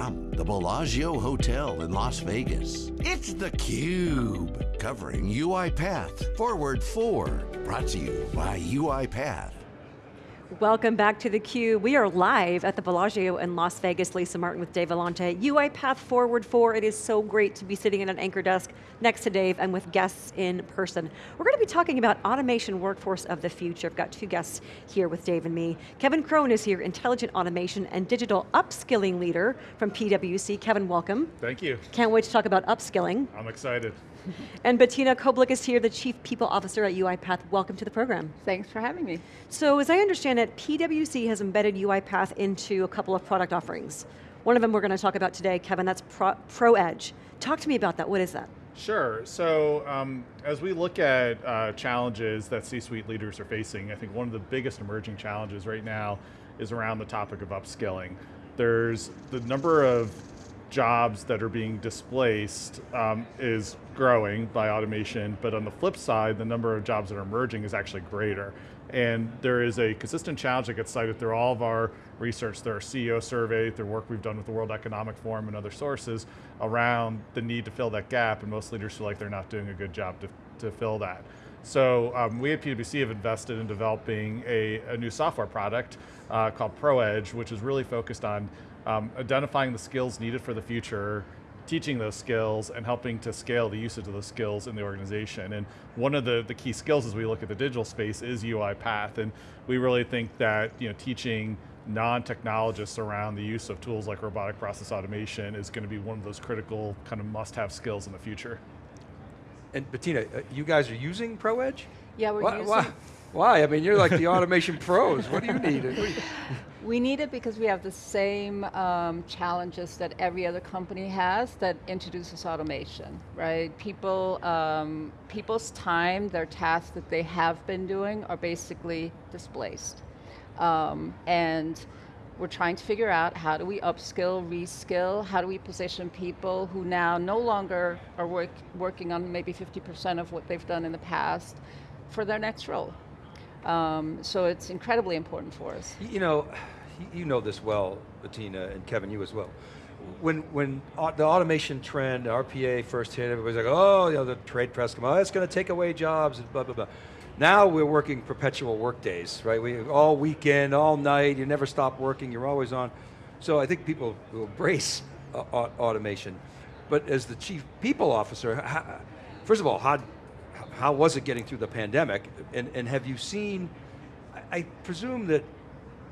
from? The Bellagio Hotel in Las Vegas, it's theCUBE, covering UiPath Forward 4, brought to you by UiPath. Welcome back to theCUBE. We are live at the Bellagio in Las Vegas. Lisa Martin with Dave Vellante. UiPath Forward 4, it is so great to be sitting at an anchor desk next to Dave and with guests in person. We're going to be talking about automation workforce of the future. I've got two guests here with Dave and me. Kevin Kroen is here, intelligent automation and digital upskilling leader from PwC. Kevin, welcome. Thank you. Can't wait to talk about upskilling. I'm excited. And Bettina Koblik is here, the Chief People Officer at UiPath. Welcome to the program. Thanks for having me. So as I understand it, PwC has embedded UiPath into a couple of product offerings. One of them we're going to talk about today, Kevin, that's Pro, ProEdge. Talk to me about that, what is that? Sure, so um, as we look at uh, challenges that C-suite leaders are facing, I think one of the biggest emerging challenges right now is around the topic of upskilling. There's the number of jobs that are being displaced um, is growing by automation, but on the flip side, the number of jobs that are emerging is actually greater. And there is a consistent challenge that gets cited through all of our research, through our CEO survey, through work we've done with the World Economic Forum and other sources around the need to fill that gap, and most leaders feel like they're not doing a good job to, to fill that. So um, we at PwC have invested in developing a, a new software product uh, called ProEdge, which is really focused on um, identifying the skills needed for the future, teaching those skills and helping to scale the usage of those skills in the organization. And one of the, the key skills as we look at the digital space is UiPath. And we really think that you know, teaching non-technologists around the use of tools like robotic process automation is going to be one of those critical kind of must-have skills in the future. And Bettina, uh, you guys are using ProEdge? Yeah, we're why, using... Why? Why? I mean, you're like the automation pros. What do you need? We need it because we have the same um, challenges that every other company has that introduces automation, right? People, um, people's time, their tasks that they have been doing are basically displaced. Um, and we're trying to figure out how do we upskill, reskill, how do we position people who now no longer are work, working on maybe 50% of what they've done in the past for their next role. Um, so it's incredibly important for us. You know, you know this well, Bettina, and Kevin, you as well. When, when the automation trend, RPA first hit, everybody's like, oh, you know, the trade press come, oh, it's going to take away jobs, and blah, blah, blah. Now we're working perpetual work days, right? We, all weekend, all night, you never stop working, you're always on. So I think people will embrace automation. But as the chief people officer, first of all, how, how was it getting through the pandemic? And, and have you seen, I, presume that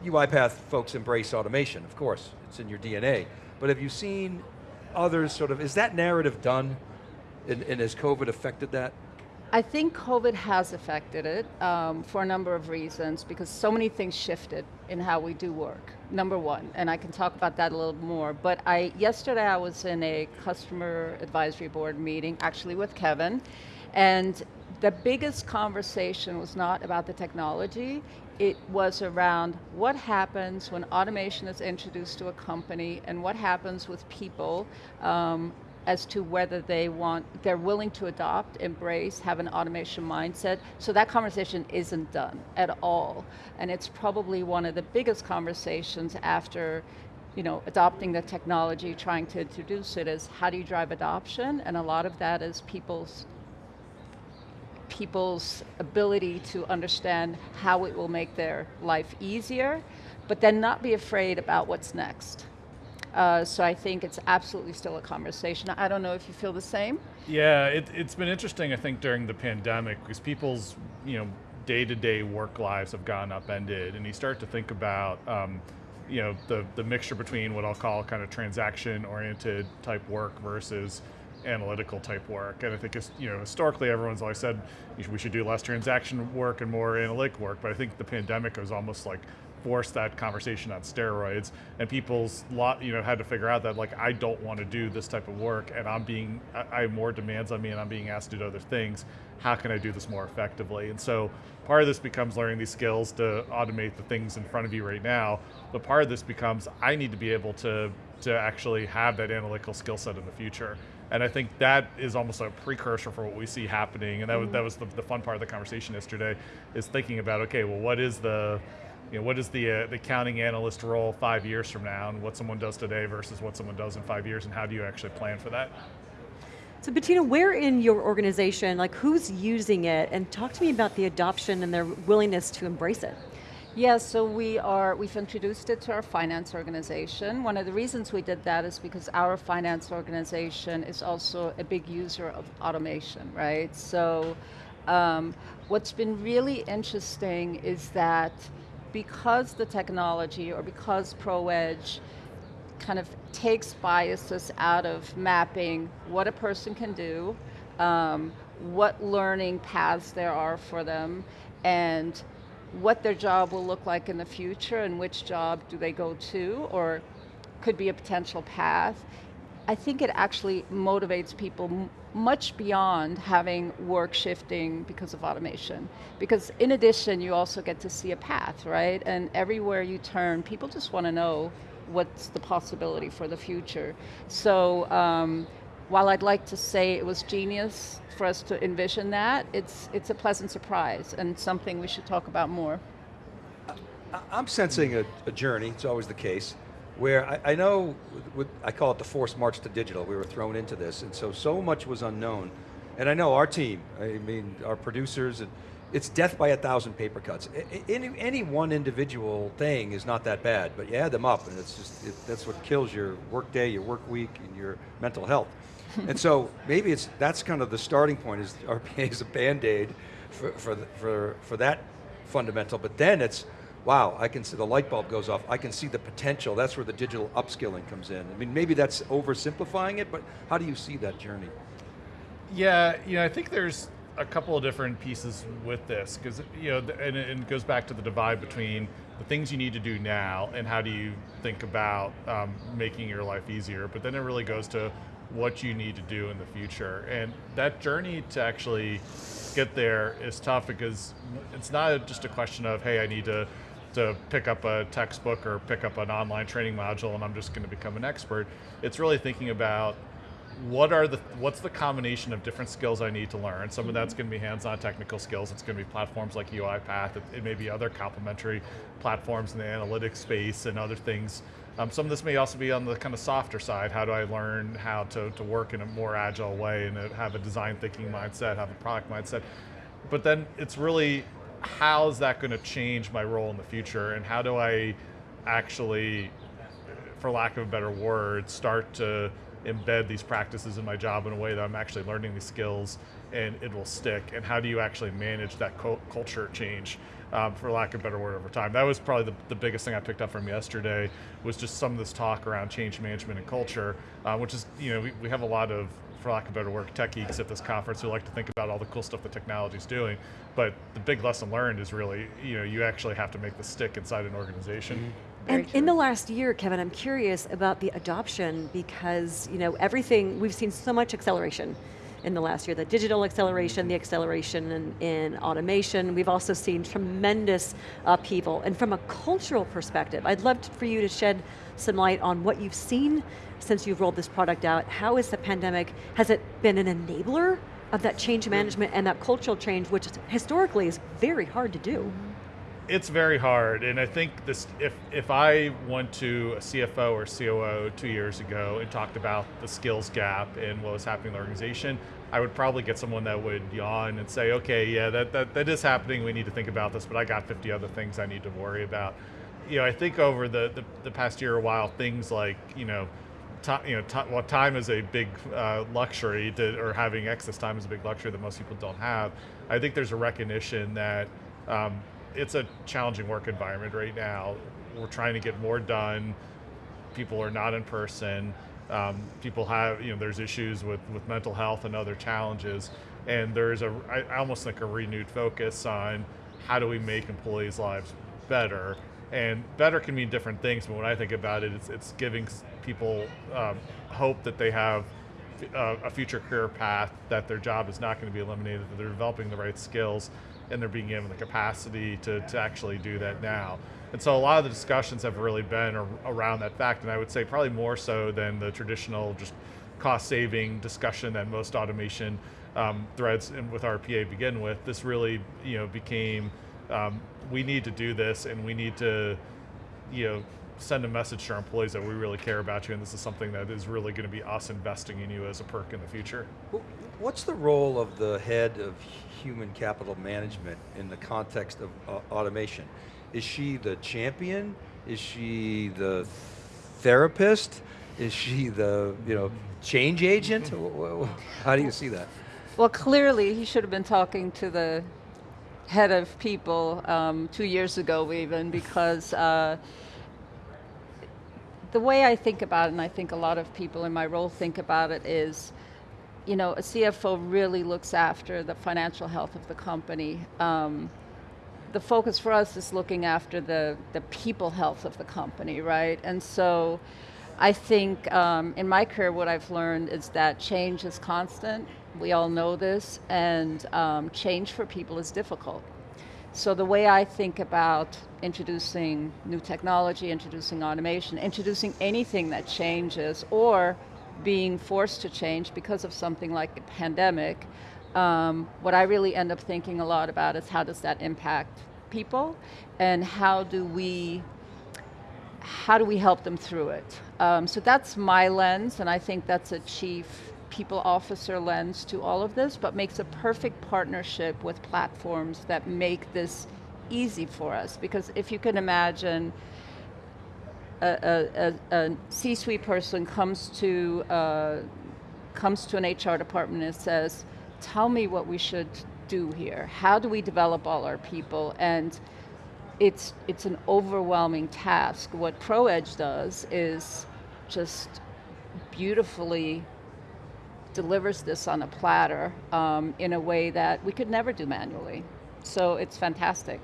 UiPath folks embrace automation, of course, it's in your DNA. But have you seen others sort of, is that narrative done? And, and has COVID affected that? I think COVID has affected it um, for a number of reasons because so many things shifted in how we do work, number one, and I can talk about that a little more, but I yesterday I was in a customer advisory board meeting, actually with Kevin, and the biggest conversation was not about the technology, it was around what happens when automation is introduced to a company and what happens with people um, as to whether they want, they're willing to adopt, embrace, have an automation mindset. So that conversation isn't done at all. And it's probably one of the biggest conversations after you know, adopting the technology, trying to introduce it is how do you drive adoption? And a lot of that is people's people's ability to understand how it will make their life easier, but then not be afraid about what's next. Uh, so I think it's absolutely still a conversation. I don't know if you feel the same. Yeah, it, has been interesting, I think, during the pandemic, because people's, you know, day-to-day -day work lives have gone upended, and you start to think about, um, you know, the, the mixture between what I'll call kind of transaction-oriented type work versus analytical type work. And I think, you know, historically everyone's always said we should do less transaction work and more analytic work, but I think the pandemic was almost like forced that conversation on steroids. And people's lot you know had to figure out that like I don't want to do this type of work and I'm being I, have more demands on me and I'm being asked to do other things. How can I do this more effectively? And so part of this becomes learning these skills to automate the things in front of you right now. But part of this becomes I need to be able to to actually have that analytical skill set in the future and I think that is almost a precursor for what we see happening. And that was, that was the, the fun part of the conversation yesterday, is thinking about, okay, well, what is the, you know, what is the, uh, the accounting analyst role five years from now and what someone does today versus what someone does in five years and how do you actually plan for that? So Bettina, where in your organization, like who's using it and talk to me about the adoption and their willingness to embrace it. Yes, so we are, we've introduced it to our finance organization. One of the reasons we did that is because our finance organization is also a big user of automation, right? So um, what's been really interesting is that because the technology or because ProEdge kind of takes biases out of mapping what a person can do, um, what learning paths there are for them, and what their job will look like in the future and which job do they go to or could be a potential path. I think it actually motivates people much beyond having work shifting because of automation. Because in addition, you also get to see a path, right? And everywhere you turn, people just want to know what's the possibility for the future. So um, while I'd like to say it was genius for us to envision that, it's, it's a pleasant surprise and something we should talk about more. I'm sensing a, a journey, it's always the case, where I, I know, with, I call it the forced march to digital, we were thrown into this, and so, so much was unknown. And I know our team, I mean, our producers, and it's death by a thousand paper cuts. Any, any one individual thing is not that bad, but you add them up and it's just, it, that's what kills your work day, your work week, and your mental health. And so maybe it's, that's kind of the starting point is RPA is a band-aid for, for, for, for that fundamental, but then it's, wow, I can see the light bulb goes off, I can see the potential, that's where the digital upskilling comes in. I mean, maybe that's oversimplifying it, but how do you see that journey? Yeah, you know, I think there's a couple of different pieces with this because you know, and it goes back to the divide between the things you need to do now and how do you think about um, making your life easier. But then it really goes to what you need to do in the future, and that journey to actually get there is tough because it's not just a question of hey, I need to to pick up a textbook or pick up an online training module and I'm just going to become an expert. It's really thinking about what are the what's the combination of different skills I need to learn? Some of that's going to be hands-on technical skills. It's going to be platforms like UiPath. It, it may be other complementary platforms in the analytics space and other things. Um, some of this may also be on the kind of softer side. How do I learn how to, to work in a more agile way and have a design thinking mindset, have a product mindset? But then it's really how is that going to change my role in the future and how do I actually, for lack of a better word, start to embed these practices in my job in a way that I'm actually learning these skills and it will stick? And how do you actually manage that culture change, um, for lack of a better word, over time? That was probably the, the, biggest thing I picked up from yesterday was just some of this talk around change management and culture, uh, which is, you know, we, we have a lot of for lack of a better word, tech geeks at this conference who like to think about all the cool stuff the technology's doing. But the big lesson learned is really, you know, you actually have to make the stick inside an organization. Mm -hmm. And in the last year, Kevin, I'm curious about the adoption because you know everything we've seen so much acceleration in the last year, the digital acceleration, the acceleration in, in automation. We've also seen tremendous upheaval. And from a cultural perspective, I'd love for you to shed some light on what you've seen since you've rolled this product out. How is the pandemic, has it been an enabler of that change management and that cultural change, which historically is very hard to do? Mm-hmm. it's very hard, and I think this. If if I went to a CFO or COO two years ago and talked about the skills gap and what was happening in the organization, I would probably get someone that would yawn and say, "Okay, yeah, that that, that is happening. We need to think about this, but I got 50 other things I need to worry about." You know, I think over the the, the past year or while, things like you know. Time, you know, well, time is a big uh, luxury, to, or having excess time is a big luxury that most people don't have. I think there's a recognition that um, it's a challenging work environment right now. We're trying to get more done. People are not in person. Um, people have, you know, there's issues with, with mental health and other challenges. And there's a, I almost think a renewed focus on how do we make employees' lives better. And better can mean different things, but when I think about it, it's, it's giving people um, hope that they have a, a future career path, that their job is not going to be eliminated, that they're developing the right skills, and they're being given the capacity to, to actually do that now. And so a lot of the discussions have really been around that fact, and I would say probably more so than the traditional just cost saving discussion that most automation um, threads with RPA begin with. This really you know, became um, we need to do this and we need to, you know, send a message to our employees that we really care about you and this is something that is really going to be us investing in you as a perk in the future. What's the role of the head of human capital management in the context of uh, automation? Is she the champion? Is she the therapist? Is she the you know change agent? Wh- wh- How do you see that? Well, clearly, he should have been talking to the head of people um, two years ago, even, because uh, the way I think about it, and I think a lot of people in my role think about it, is you know, a CFO really looks after the financial health of the company. Um, the focus for us is looking after the, the people health of the company, right? And so I think um, in my career, what I've learned is that change is constant. We all know this, and um, change for people is difficult. So the way I think about introducing new technology, introducing automation, introducing anything that changes, or being forced to change because of something like a pandemic, um, what I really end up thinking a lot about is how does that impact people, and how do we how do we help them through it? Um, so that's my lens, and I think that's a chief people officer lens to all of this, but makes a perfect partnership with platforms that make this easy for us. Because if you can imagine, a, a, a, C-suite person comes to uh, comes to an HR department and says, "Tell me what we should do here. How do we develop all our people?" And it's it's an overwhelming task. What ProEdge does is just beautifully delivers this on a platter um, in a way that we could never do manually. So it's fantastic.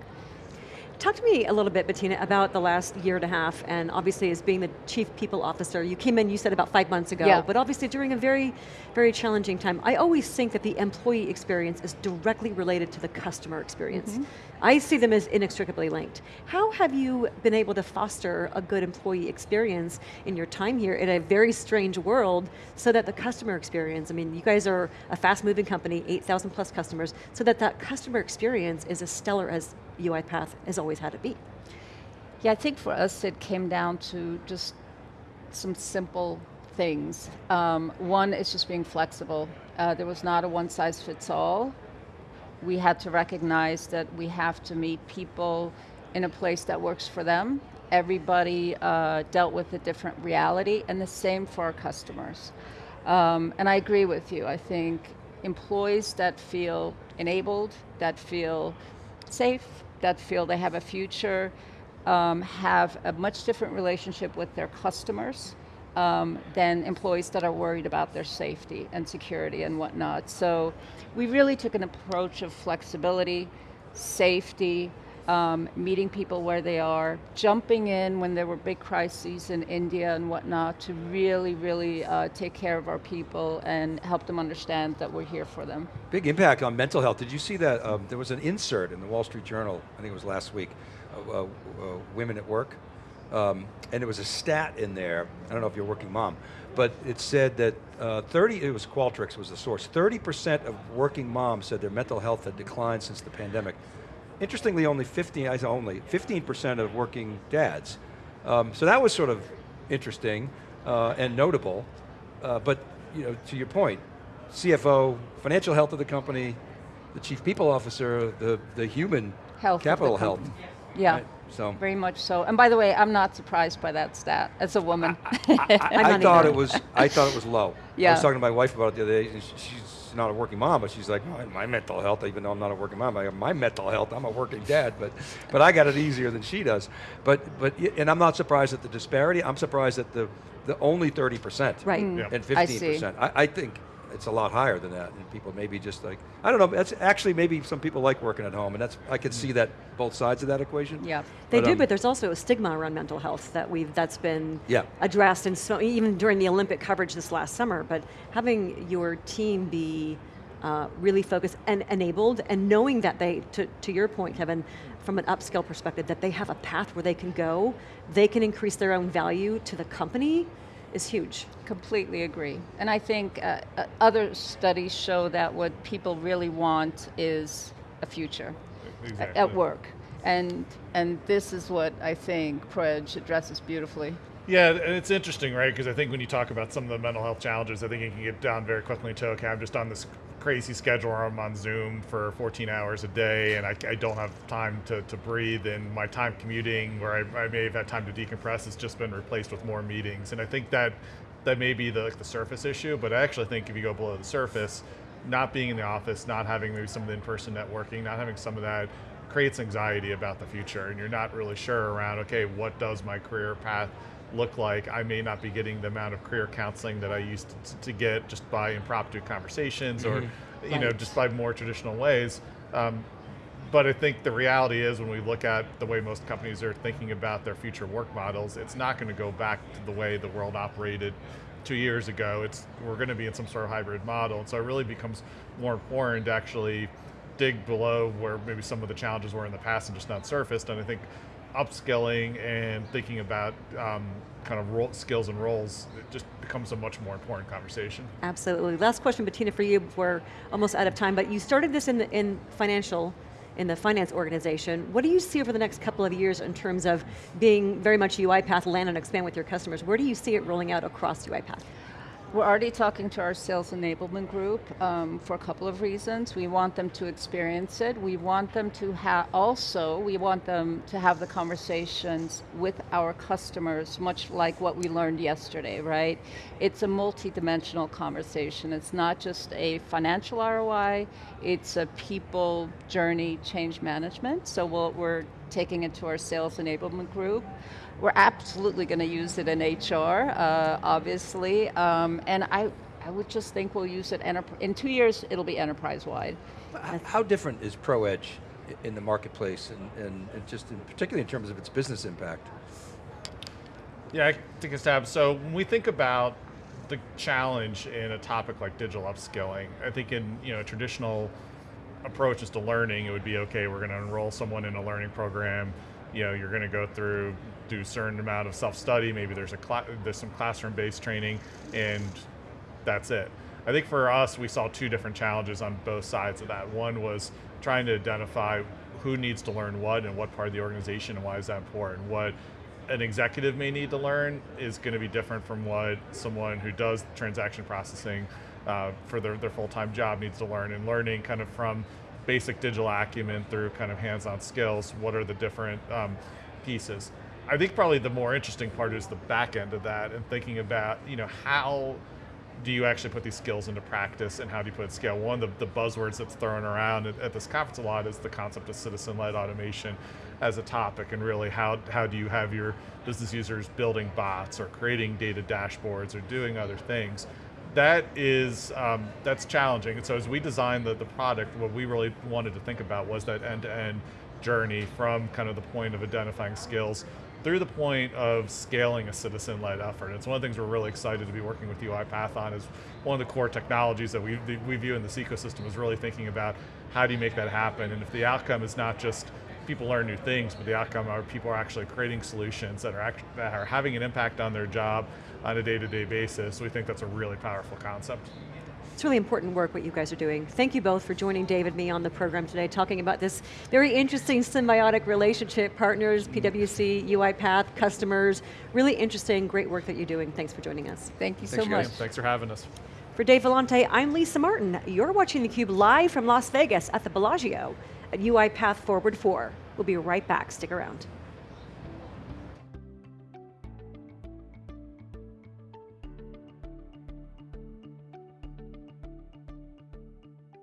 Talk to me a little bit, Bettina, about the last year and a half, and obviously as being the Chief People Officer, you came in, you said about five months ago, Yeah. but obviously during a very, very challenging time. I always think that the employee experience is directly related to the customer experience. Mm-hmm. I see them as inextricably linked. How have you been able to foster a good employee experience in your time here in a very strange world so that the customer experience, I mean, you guys are a fast moving company, 8,000 plus customers, so that that customer experience is as stellar as UiPath has always had it be. Yeah, I think for us it came down to just some simple things. Um, one is just being flexible. Uh, there was not a one size fits all. We had to recognize that we have to meet people in a place that works for them. Everybody uh, dealt with a different reality, and the same for our customers. Um, and I agree with you. I think employees that feel enabled, that feel safe, that feel they have a future, um, have a much different relationship with their customers um, than employees that are worried about their safety and security and whatnot. So we really took an approach of flexibility, safety, um, meeting people where they are, jumping in when there were big crises in India and whatnot to really, really uh, take care of our people and help them understand that we're here for them. Big impact on mental health. Did you see that? Um, there was an insert in the Wall Street Journal, I think it was last week, uh, uh, Women at Work. Um, and it was a stat in there, I don't know if you're a working mom, but it said that uh, 30, it was Qualtrics was the source, 30% of working moms said their mental health had declined since the pandemic. Interestingly, only 15, I say only, 15% of working dads. Um, so that was sort of interesting uh, and notable. Uh, but you know, to your point, CFO, financial health of the company, the chief people officer, the, the human Health of the capital health. Yeah. Right? So Very much so. And by the way, I'm not surprised by that stat as a woman. I, I'm I not thought either. it was I thought it was low. Yeah. I was talking to my wife about it the other day. and she- She's not a working mom, but she's like, my, my mental health. Even though I'm not a working mom, I have my mental health. I'm a working dad, but but I got it easier than she does. But but and I'm not surprised at the disparity. I'm surprised at the the only 30 percent Right. Mm. Yeah. and 15 see. percent. I, I think it's a lot higher than that, and people maybe just like I don't know. That's actually maybe some people like working at home, and that's I could see that both sides of that equation. yeah. They do, um, but there's also a stigma around mental health that we've that's been Yeah. addressed, and so even during the Olympic coverage this last summer. But having your team be uh, really focused and enabled, and knowing that they, to, to your point, Kevin, from an upscale perspective, that they have a path where they can go, they can increase their own value to the company, is huge. Completely agree. And I think uh, uh, other studies show that what people really want is a future. Exactly. at work. And, and this is what I think ProEdge addresses beautifully. Yeah, and it's interesting, right? Because I think when you talk about some of the mental health challenges, I think it can get down very quickly to okay, I'm just on this crazy schedule where I'm on Zoom for 14 hours a day and I, I don't have time to, to breathe, and my time commuting, where I, I may have had time to decompress, has just been replaced with more meetings. And I think that that may be the, like the surface issue, but I actually think if you go below the surface, not being in the office, not having maybe some of the in-person networking, not having some of that creates anxiety about the future and you're not really sure around, okay, what does my career path look like? I may not be getting the amount of career counseling that I used to, to get just by impromptu conversations or, you know, just by more traditional ways. Um, but I think the reality is when we look at the way most companies are thinking about their future work models, it's not going to go back to the way the world operated two years ago. It's we're going to be in some sort of hybrid model, and so it really becomes more important to actually dig below where maybe some of the challenges were in the past and just not surfaced. And I think upskilling and thinking about um, kind of role, skills and roles it just becomes a much more important conversation. Absolutely. Last question, Bettina, for you. We're almost out of time, but you started this in the in financial, in the finance organization. What do you see over the next couple of years in terms of being very much UiPath land and expand with your customers? Where do you see it rolling out across UiPath? We're already talking to our sales enablement group um, for a couple of reasons. We want them to experience it. We want them to have also, we want them to have the conversations with our customers, much like what we learned yesterday, right? It's a multi-dimensional conversation. It's not just a financial ROI, it's a people journey change management. So we'll, we're taking it to our sales enablement group. We're absolutely going to use it in HR, uh, obviously, um, and I, I would just think we'll use it enter- in two years. It'll be enterprise-wide. How different is ProEdge in the marketplace, and, and, and just in, particularly in terms of its business impact? Yeah, I take a stab. So when we think about the challenge in a topic like digital upskilling, I think in you know traditional approaches to learning, it would be okay. We're going to enroll someone in a learning program. You know, you're going to go through do a certain amount of self study. Maybe there's a there's some classroom based training, and that's it. I think for us, we saw two different challenges on both sides of that. One was trying to identify who needs to learn what and what part of the organization and why is that important. What an executive may need to learn is going to be different from what someone who does transaction processing uh, for their, their full-time job needs to learn and learning kind of from basic digital acumen through kind of hands-on skills what are the different um, pieces i think probably the more interesting part is the back end of that and thinking about you know how do you actually put these skills into practice and how do you put it scale? One of the, the buzzwords that's thrown around at, at this conference a lot is the concept of citizen-led automation as a topic and really how, how do you have your business users building bots or creating data dashboards or doing other things. That is, um, that's challenging. And so as we designed the, the product, what we really wanted to think about was that end-to-end journey from kind of the point of identifying skills through the point of scaling a citizen-led effort. It's one of the things we're really excited to be working with UiPath on is one of the core technologies that we, we view in this ecosystem is really thinking about how do you make that happen and if the outcome is not just people learn new things, but the outcome are people are actually creating solutions that are, act, that are having an impact on their job on a day-to-day basis. We think that's a really powerful concept. It's really important work what you guys are doing. Thank you both for joining David and me on the program today, talking about this very interesting symbiotic relationship, partners, PwC, UiPath, customers. Really interesting, great work that you're doing. Thanks for joining us. Thank you Thanks, so guys. much. Thanks for having us. For Dave Vellante, I'm Lisa Martin. You're watching theCUBE live from Las Vegas at the Bellagio at UiPath Forward 4. We'll be right back, stick around.